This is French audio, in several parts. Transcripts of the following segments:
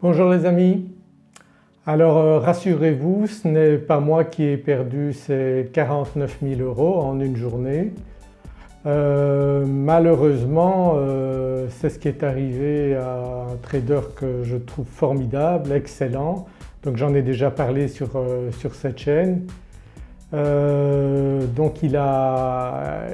Bonjour les amis. Alors euh, rassurez-vous ce n'est pas moi qui ai perdu ces 49 000 euros en une journée. Euh, malheureusement euh, c'est ce qui est arrivé à un trader que je trouve formidable, excellent. Donc j'en ai déjà parlé sur, cette chaîne. donc il, a,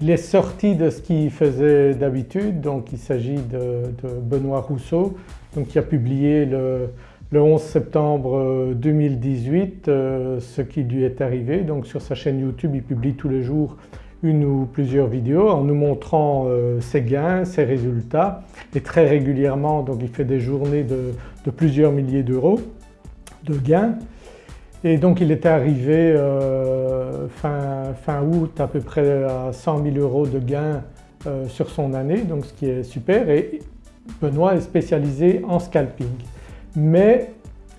il est sorti de ce qu'il faisait d'habitude donc il s'agit de Benoît Rousseau donc qui a publié le, 11 septembre 2018 euh, ce qui lui est arrivé. Donc sur sa chaîne YouTube il publie tous les jours une ou plusieurs vidéos en nous montrant euh, ses gains, ses résultats et très régulièrement donc il fait des journées de, plusieurs milliers d'euros de gains. Et donc il était arrivé euh, fin, fin, août à peu près à 100 000 euros de gains sur son année donc ce qui est super et Benoît est spécialisé en scalping. Mais,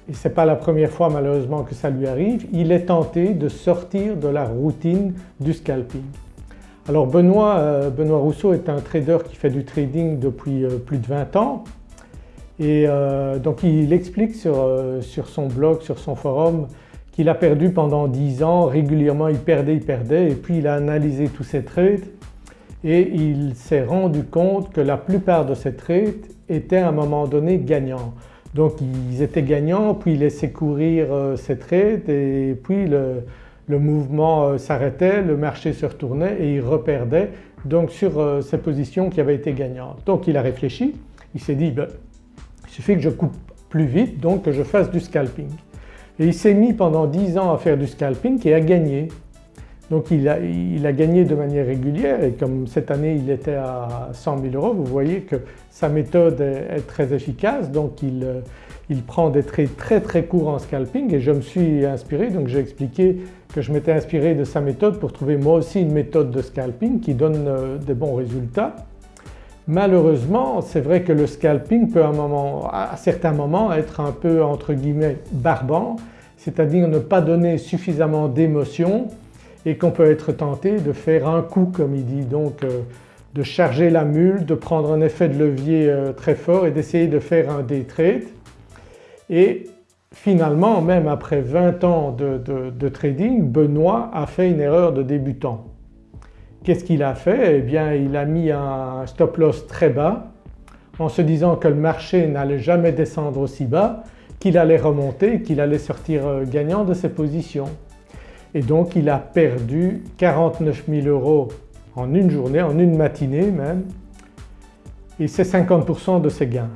et ce n'est pas la première fois malheureusement que ça lui arrive, il est tenté de sortir de la routine du scalping. Alors Benoît, euh, Benoît Rousseau est un trader qui fait du trading depuis euh, plus de 20 ans. Et euh, donc il explique sur, sur, son blog, sur son forum qu'il a perdu pendant 10 ans, régulièrement il perdait, il perdait. Et puis il a analysé tous ses trades et il s'est rendu compte que la plupart de ces trades étaient à un moment donné gagnants. Donc ils étaient gagnants puis ils laissaient courir euh, ces trades et puis le, mouvement euh, s'arrêtait, le marché se retournait et il reperdait donc sur euh, ces positions qui avaient été gagnantes. Donc il a réfléchi, il s'est dit ben, il suffit que je coupe plus vite donc que je fasse du scalping. Et il s'est mis pendant 10 ans à faire du scalping et à gagner. Donc il a, gagné de manière régulière et comme cette année il était à 100 000 euros vous voyez que sa méthode est, très efficace donc euh, il, prend des trades très très courts en scalping et je me suis inspiré donc j'ai expliqué que je m'étais inspiré de sa méthode pour trouver moi aussi une méthode de scalping qui donne euh, des bons résultats. Malheureusement c'est vrai que le scalping peut à, à certains moments être un peu entre guillemets barbant c'est-à-dire ne pas donner suffisamment d'émotion et qu'on peut être tenté de faire un coup comme il dit. Donc euh, de charger la mule, de prendre un effet de levier euh, très fort et d'essayer de faire un day trade. Et finalement même après 20 ans de, trading Benoît a fait une erreur de débutant. Qu'est-ce qu'il a fait? Eh bien il a mis un stop loss très bas en se disant que le marché n'allait jamais descendre aussi bas, qu'il allait remonter, qu'il allait sortir euh, gagnant de ses positions et donc il a perdu 49 000 euros en une journée, en une matinée même. Et c'est 50% de ses gains.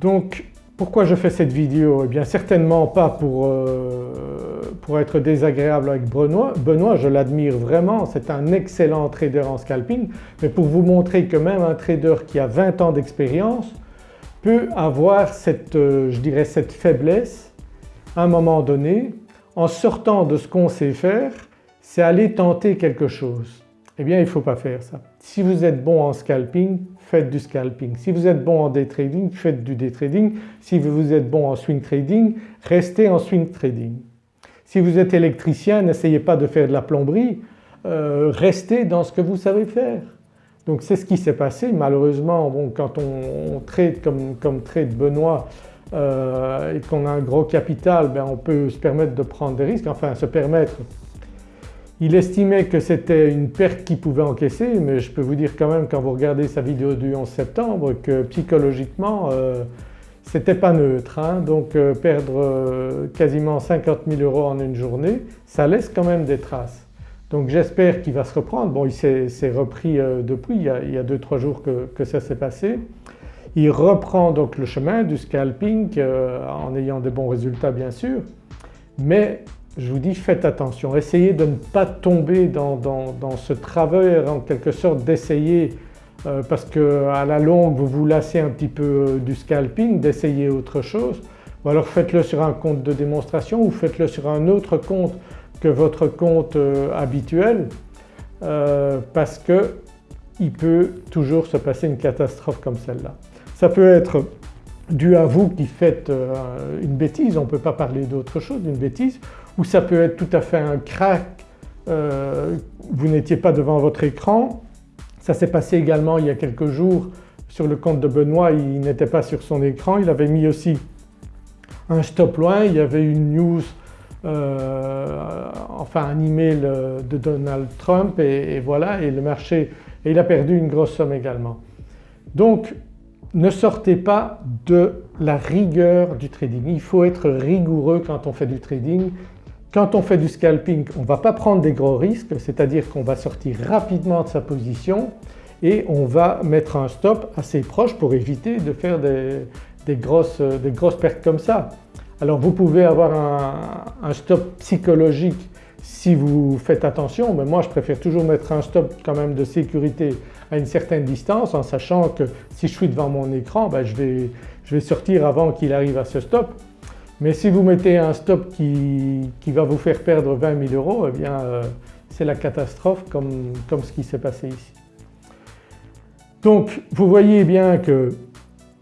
Donc pourquoi je fais cette vidéo? Eh bien certainement pas pour, euh, pour être désagréable avec Benoît, Benoît je l'admire vraiment, c'est un excellent trader en scalping. Mais pour vous montrer que même un trader qui a 20 ans d'expérience peut avoir cette, euh, je dirais cette faiblesse à un moment donné en sortant de ce qu'on sait faire, c'est aller tenter quelque chose. Eh bien il ne faut pas faire ça. Si vous êtes bon en scalping, faites du scalping. Si vous êtes bon en day trading, faites du day trading. Si vous êtes bon en swing trading, restez en swing trading. Si vous êtes électricien, n'essayez pas de faire de la plomberie, euh, restez dans ce que vous savez faire. Donc c'est ce qui s'est passé malheureusement quand on, trade comme, comme trade Benoît euh, et qu'on a un gros capital, ben on peut se permettre de prendre des risques, enfin se permettre. Il estimait que c'était une perte qu'il pouvait encaisser mais je peux vous dire quand même quand vous regardez sa vidéo du 11 septembre que psychologiquement euh, c'était pas neutre. Hein. donc euh, perdre quasiment 50 000 euros en une journée ça laisse quand même des traces. Donc j'espère qu'il va se reprendre. Bon il s'est repris depuis, il y a 2-3 jours que ça s'est passé. Il reprend donc le chemin du scalping euh, en ayant des bons résultats bien sûr. Mais je vous dis faites attention, essayez de ne pas tomber dans, ce travers en quelque sorte d'essayer euh, parce qu'à la longue vous vous lassez un petit peu euh, du scalping, d'essayer autre chose. Ou alors faites-le sur un compte de démonstration ou faites-le sur un autre compte que votre compte habituel parce qu'il peut toujours se passer une catastrophe comme celle-là. Ça peut être dû à vous qui faites euh, une bêtise, on ne peut pas parler d'autre chose d'une bêtise, ou ça peut être tout à fait un crack, euh, vous n'étiez pas devant votre écran. Ça s'est passé également il y a quelques jours, sur le compte de Benoît il n'était pas sur son écran, il avait mis aussi un stop loin, il y avait une news euh, enfin un email de Donald Trump et, voilà et le marché et il a perdu une grosse somme également. Donc ne sortez pas de la rigueur du trading, il faut être rigoureux quand on fait du trading. Quand on fait du scalping on ne va pas prendre des gros risques c'est-à-dire qu'on va sortir rapidement de sa position et on va mettre un stop assez proche pour éviter de faire des, grosses, pertes comme ça. Alors vous pouvez avoir un, stop psychologique si vous faites attention mais moi je préfère toujours mettre un stop quand même de sécurité à une certaine distance en sachant que si je suis devant mon écran ben je, vais, je, vais, sortir avant qu'il arrive à ce stop. Mais si vous mettez un stop qui, qui va vous faire perdre 20 000 euros eh bien euh, c'est la catastrophe comme, comme ce qui s'est passé ici. Donc vous voyez bien que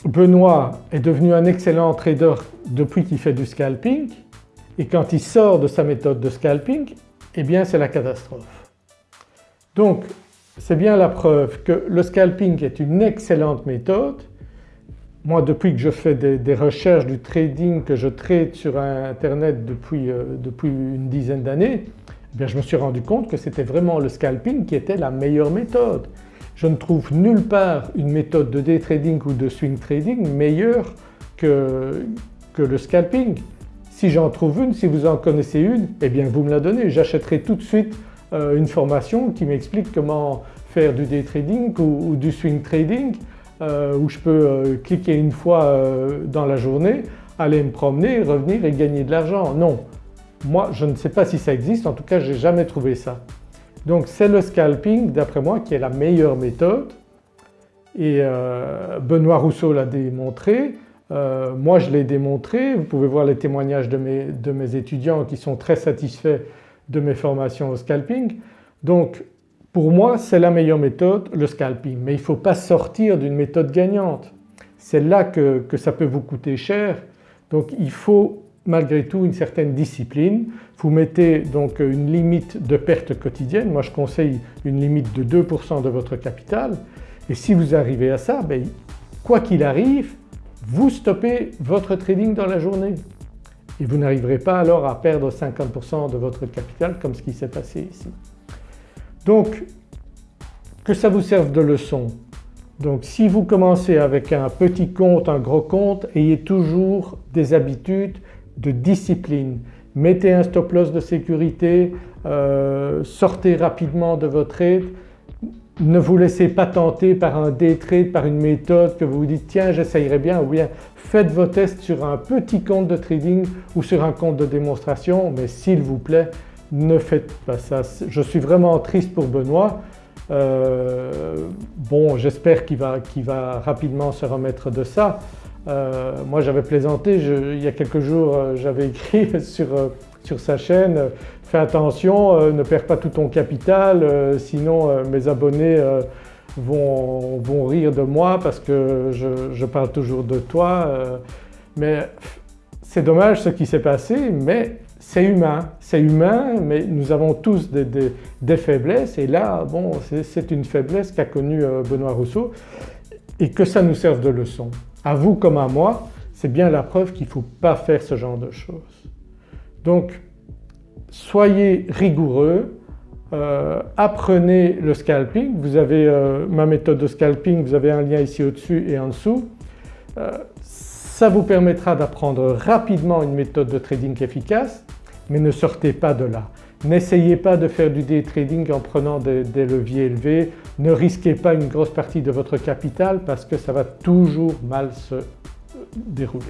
Benoît est devenu un excellent trader depuis qu'il fait du scalping et quand il sort de sa méthode de scalping eh bien c'est la catastrophe. Donc c'est bien la preuve que le scalping est une excellente méthode. Moi depuis que je fais des, recherches du trading, que je trade sur internet depuis, euh, depuis une dizaine d'années, eh je me suis rendu compte que c'était vraiment le scalping qui était la meilleure méthode. Je ne trouve nulle part une méthode de day trading ou de swing trading meilleure que, que le scalping. Si j'en trouve une, si vous en connaissez une, eh bien vous me la donnez. J'achèterai tout de suite une formation qui m'explique comment faire du day trading ou, du swing trading euh, où je peux euh, cliquer une fois dans la journée, aller me promener, revenir et gagner de l'argent. Non, moi je ne sais pas si ça existe, en tout cas je n'ai jamais trouvé ça. Donc c'est le scalping d'après moi qui est la meilleure méthode. Et euh, Benoît Rousseau l'a démontré, euh, moi je l'ai démontré, vous pouvez voir les témoignages de mes, de mes, étudiants qui sont très satisfaits de mes formations au scalping. Donc pour moi c'est la meilleure méthode le scalping mais il ne faut pas sortir d'une méthode gagnante. C'est là que, ça peut vous coûter cher donc il faut malgré tout une certaine discipline. Vous mettez donc une limite de perte quotidienne, moi je conseille une limite de 2% de votre capital et si vous arrivez à ça, ben, quoi qu'il arrive, vous stoppez votre trading dans la journée et vous n'arriverez pas alors à perdre 50% de votre capital comme ce qui s'est passé ici. Donc que ça vous serve de leçon? Donc si vous commencez avec un petit compte, un gros compte, ayez toujours des habitudes de discipline. Mettez un stop loss de sécurité, euh, sortez rapidement de votre trade, ne vous laissez pas tenter par un day par une méthode que vous vous dites tiens j'essayerai bien ou bien faites vos tests sur un petit compte de trading ou sur un compte de démonstration mais s'il vous plaît ne faites pas ça. Je suis vraiment triste pour Benoît. Euh, bon j'espère qu'il va, rapidement se remettre de ça euh, moi j'avais plaisanté, il y a quelques jours euh, j'avais écrit sur, sur, sa chaîne « fais attention, ne perds pas tout ton capital sinon mes abonnés vont, vont, rire de moi parce que je, parle toujours de toi ». Mais c'est dommage ce qui s'est passé mais c'est humain, c'est humain mais nous avons tous des, des, des faiblesses et là bon c'est une faiblesse qu'a connue Benoît Rousseau et que ça nous serve de leçon à vous comme à moi, c'est bien la preuve qu'il ne faut pas faire ce genre de choses. Donc soyez rigoureux, euh, apprenez le scalping, vous avez euh, ma méthode de scalping, vous avez un lien ici au-dessus et en dessous. Euh, ça vous permettra d'apprendre rapidement une méthode de trading efficace mais ne sortez pas de là. N'essayez pas de faire du day trading en prenant des, leviers élevés, ne risquez pas une grosse partie de votre capital parce que ça va toujours mal se dérouler.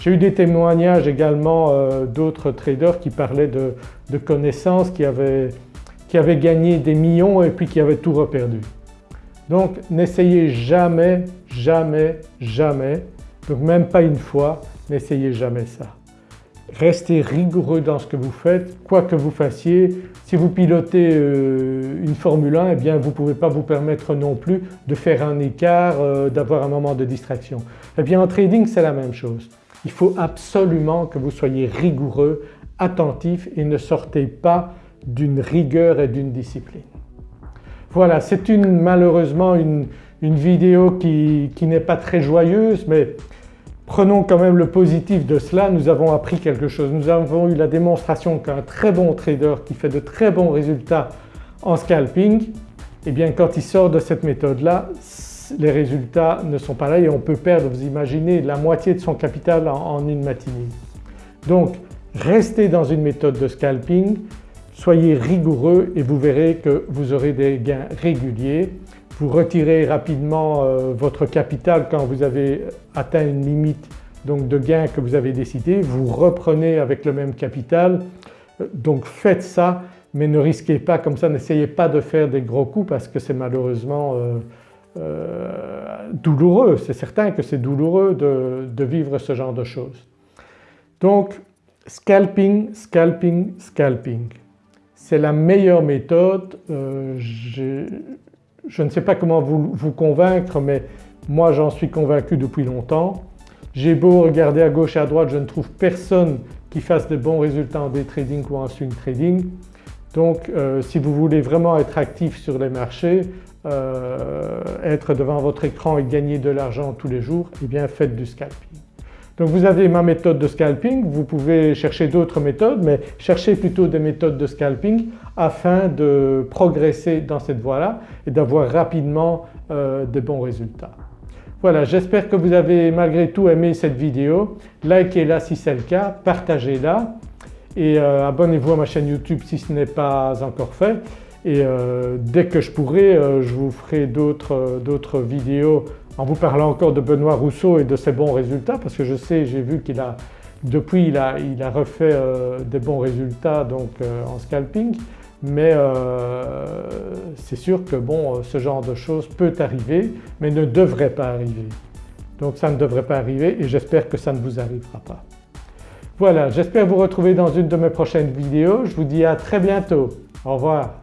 J'ai eu des témoignages également euh, d'autres traders qui parlaient de, connaissances qui avaient, qui avaient gagné des millions et puis qui avaient tout reperdu. Donc n'essayez jamais, jamais, jamais, donc même pas une fois, n'essayez jamais ça. Restez rigoureux dans ce que vous faites, quoi que vous fassiez. Si vous pilotez euh, une Formule 1, eh bien vous ne pouvez pas vous permettre non plus de faire un écart, euh, d'avoir un moment de distraction. Eh bien en trading c'est la même chose. Il faut absolument que vous soyez rigoureux, attentif et ne sortez pas d'une rigueur et d'une discipline. Voilà, c'est malheureusement une, une vidéo qui, qui n'est pas très joyeuse mais prenons quand même le positif de cela, nous avons appris quelque chose. Nous avons eu la démonstration qu'un très bon trader qui fait de très bons résultats en scalping, eh bien quand il sort de cette méthode-là, les résultats ne sont pas là et on peut perdre, vous imaginez, la moitié de son capital en, une matinée. Donc restez dans une méthode de scalping, soyez rigoureux et vous verrez que vous aurez des gains réguliers. Vous retirez rapidement euh, votre capital quand vous avez atteint une limite donc de gains que vous avez décidé, vous reprenez avec le même capital. Euh, donc faites ça mais ne risquez pas comme ça, n'essayez pas de faire des gros coups parce que c'est malheureusement euh, euh, douloureux, c'est certain que c'est douloureux de, vivre ce genre de choses. Donc scalping, scalping, scalping, c'est la meilleure méthode. Euh, je, ne sais pas comment vous, convaincre mais moi j'en suis convaincu depuis longtemps. J'ai beau regarder à gauche et à droite, je ne trouve personne qui fasse de bons résultats en day trading ou en swing trading. Donc euh, si vous voulez vraiment être actif sur les marchés, euh, être devant votre écran et gagner de l'argent tous les jours, eh bien faites du scalping. Donc vous avez ma méthode de scalping, vous pouvez chercher d'autres méthodes mais cherchez plutôt des méthodes de scalping afin de progresser dans cette voie-là et d'avoir rapidement euh, de bons résultats. Voilà j'espère que vous avez malgré tout aimé cette vidéo, likez-la si c'est le cas, partagez-la et euh, abonnez-vous à ma chaîne YouTube si ce n'est pas encore fait et euh, dès que je pourrai euh, je vous ferai d'autres vidéos en vous parlant encore de Benoît Rousseau et de ses bons résultats parce que je sais, j'ai vu qu'il a depuis il a refait des bons résultats donc en scalping mais c'est sûr que bon ce genre de choses peut arriver mais ne devrait pas arriver. Donc ça ne devrait pas arriver et j'espère que ça ne vous arrivera pas. Voilà, j'espère vous retrouver dans une de mes prochaines vidéos. Je vous dis à très bientôt. Au revoir.